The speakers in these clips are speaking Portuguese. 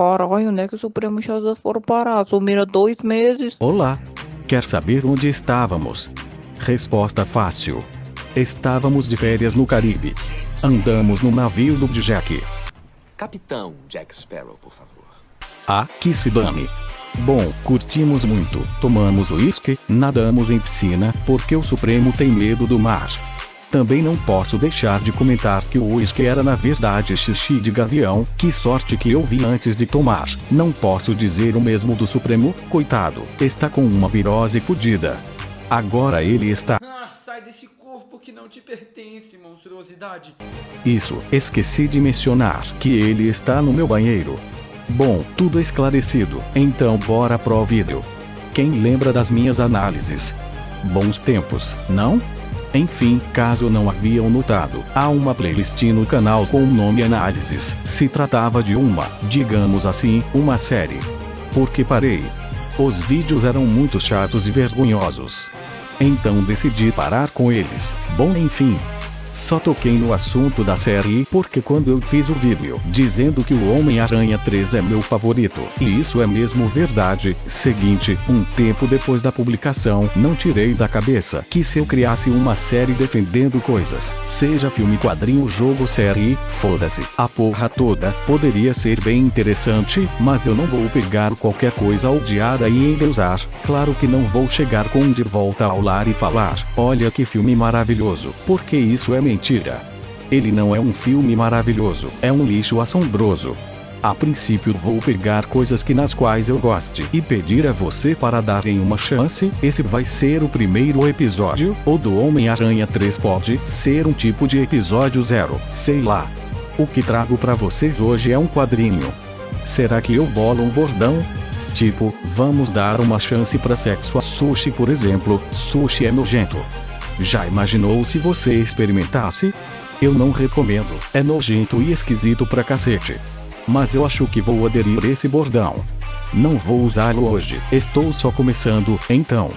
Caralho, onde é que o Supremo e Shazam foram parar? Sumiram dois meses. Olá. Quer saber onde estávamos? Resposta fácil. Estávamos de férias no Caribe. Andamos no navio do Jack. Capitão Jack Sparrow, por favor. Ah, que se dane. Bom, curtimos muito, tomamos uísque, nadamos em piscina, porque o Supremo tem medo do mar. Também não posso deixar de comentar que o uísque era na verdade xixi de gavião, que sorte que eu vi antes de tomar. Não posso dizer o mesmo do Supremo, coitado, está com uma virose fodida. Agora ele está. Ah, sai desse corpo que não te pertence, monstruosidade. Isso, esqueci de mencionar que ele está no meu banheiro. Bom, tudo esclarecido, então bora pro vídeo. Quem lembra das minhas análises? Bons tempos, não? Enfim, caso não haviam notado, há uma playlist no canal com o nome Análises. Se tratava de uma, digamos assim, uma série. Porque parei. Os vídeos eram muito chatos e vergonhosos. Então decidi parar com eles. Bom, enfim, só toquei no assunto da série porque quando eu fiz o vídeo dizendo que o Homem-Aranha 3 é meu favorito, e isso é mesmo verdade, seguinte, um tempo depois da publicação, não tirei da cabeça que se eu criasse uma série defendendo coisas, seja filme, quadrinho, jogo, série, foda-se, a porra toda, poderia ser bem interessante, mas eu não vou pegar qualquer coisa odiada e endeusar, claro que não vou chegar com de volta ao lar e falar, olha que filme maravilhoso, porque isso é mentira mentira. Ele não é um filme maravilhoso, é um lixo assombroso. A princípio vou pegar coisas que nas quais eu goste e pedir a você para darem uma chance. Esse vai ser o primeiro episódio, ou do Homem-Aranha 3 pode ser um tipo de episódio zero, sei lá. O que trago para vocês hoje é um quadrinho. Será que eu bolo um bordão? Tipo, vamos dar uma chance para sexo a sushi por exemplo, sushi é nojento. Já imaginou se você experimentasse? Eu não recomendo, é nojento e esquisito pra cacete. Mas eu acho que vou aderir esse bordão. Não vou usá-lo hoje, estou só começando, então.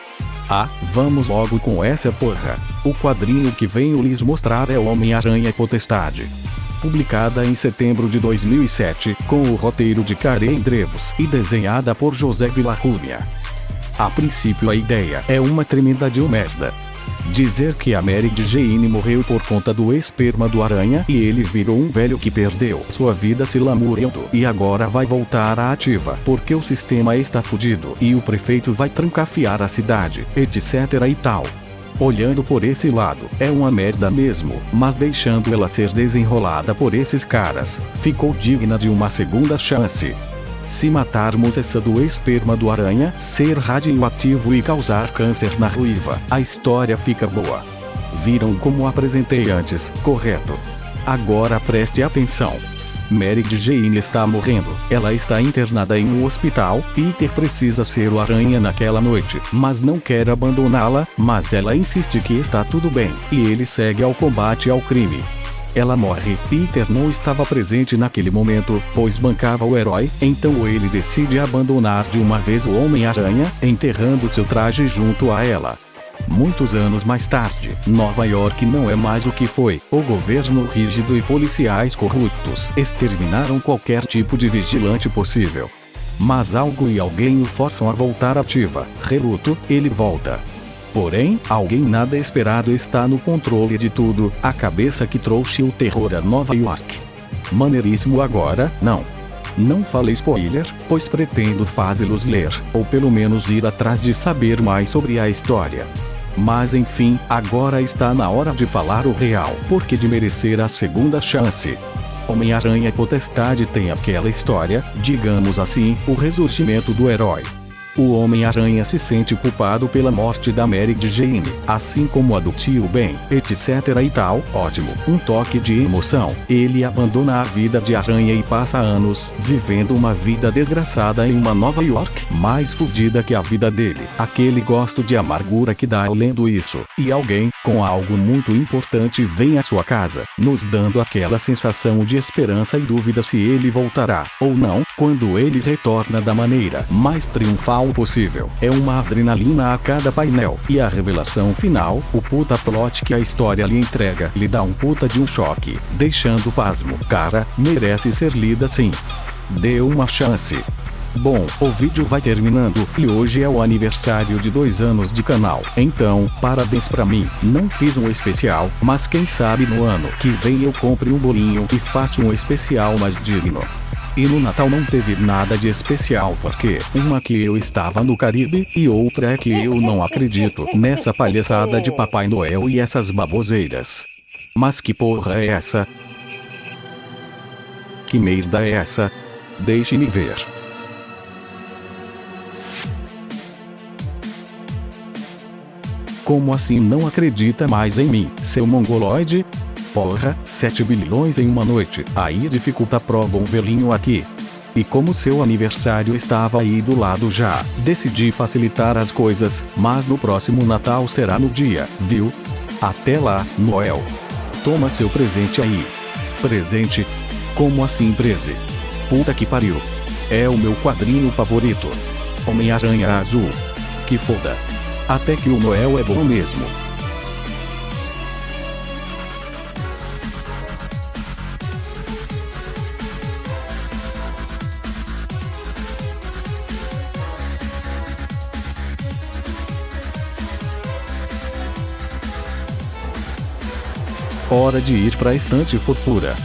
Ah, vamos logo com essa porra. O quadrinho que venho lhes mostrar é Homem-Aranha Potestade. Publicada em setembro de 2007, com o roteiro de Karen Drevos e desenhada por José Villarrubia. A princípio a ideia é uma tremenda de merda. Dizer que a Mary Jane morreu por conta do esperma do aranha e ele virou um velho que perdeu sua vida se lamurando e agora vai voltar à ativa porque o sistema está fudido e o prefeito vai trancafiar a cidade, etc e tal. Olhando por esse lado, é uma merda mesmo, mas deixando ela ser desenrolada por esses caras, ficou digna de uma segunda chance. Se matarmos essa do esperma do aranha, ser radioativo e causar câncer na ruiva, a história fica boa. Viram como apresentei antes, correto? Agora preste atenção. Mary Jane está morrendo, ela está internada em um hospital, Peter precisa ser o aranha naquela noite, mas não quer abandoná-la, mas ela insiste que está tudo bem, e ele segue ao combate ao crime. Ela morre. Peter não estava presente naquele momento, pois bancava o herói, então ele decide abandonar de uma vez o Homem-Aranha, enterrando seu traje junto a ela. Muitos anos mais tarde, Nova York não é mais o que foi. O governo rígido e policiais corruptos exterminaram qualquer tipo de vigilante possível. Mas algo e alguém o forçam a voltar ativa. Reluto, ele volta. Porém, alguém nada esperado está no controle de tudo, a cabeça que trouxe o terror a Nova York. Maneiríssimo agora, não. Não falei spoiler, pois pretendo fazê-los ler, ou pelo menos ir atrás de saber mais sobre a história. Mas enfim, agora está na hora de falar o real, porque de merecer a segunda chance. Homem-Aranha Potestade tem aquela história, digamos assim, o ressurgimento do herói. O Homem-Aranha se sente culpado pela morte da Mary Jane, assim como a do tio Ben, etc e tal. Ótimo, um toque de emoção. Ele abandona a vida de aranha e passa anos vivendo uma vida desgraçada em uma Nova York mais fodida que a vida dele. Aquele gosto de amargura que dá lendo isso. E alguém, com algo muito importante, vem à sua casa, nos dando aquela sensação de esperança e dúvida se ele voltará ou não, quando ele retorna da maneira mais triunfal possível. É uma adrenalina a cada painel. E a revelação final, o puta plot que a história lhe entrega, lhe dá um puta de um choque, deixando pasmo. Cara, merece ser lida sim. Dê uma chance. Bom, o vídeo vai terminando e hoje é o aniversário de dois anos de canal. Então, parabéns pra mim. Não fiz um especial, mas quem sabe no ano que vem eu compre um bolinho e faço um especial mais digno. E no Natal não teve nada de especial porque uma que eu estava no Caribe e outra é que eu não acredito nessa palhaçada de Papai Noel e essas baboseiras. Mas que porra é essa? Que merda é essa? Deixe-me ver. Como assim não acredita mais em mim, seu mongoloide? Porra, 7 bilhões em uma noite, aí dificulta prova um velhinho aqui. E como seu aniversário estava aí do lado já, decidi facilitar as coisas, mas no próximo Natal será no dia, viu? Até lá, Noel. Toma seu presente aí. Presente? Como assim prese? Puta que pariu. É o meu quadrinho favorito. Homem-Aranha Azul. Que foda. Até que o Noel é bom mesmo. Hora de ir pra estante fofura.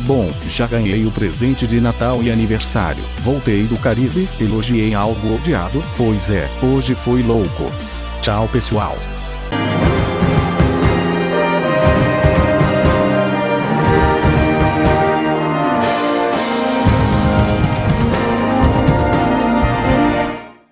Bom, já ganhei o presente de Natal e aniversário. Voltei do Caribe, elogiei algo odiado, pois é, hoje foi louco. Tchau pessoal.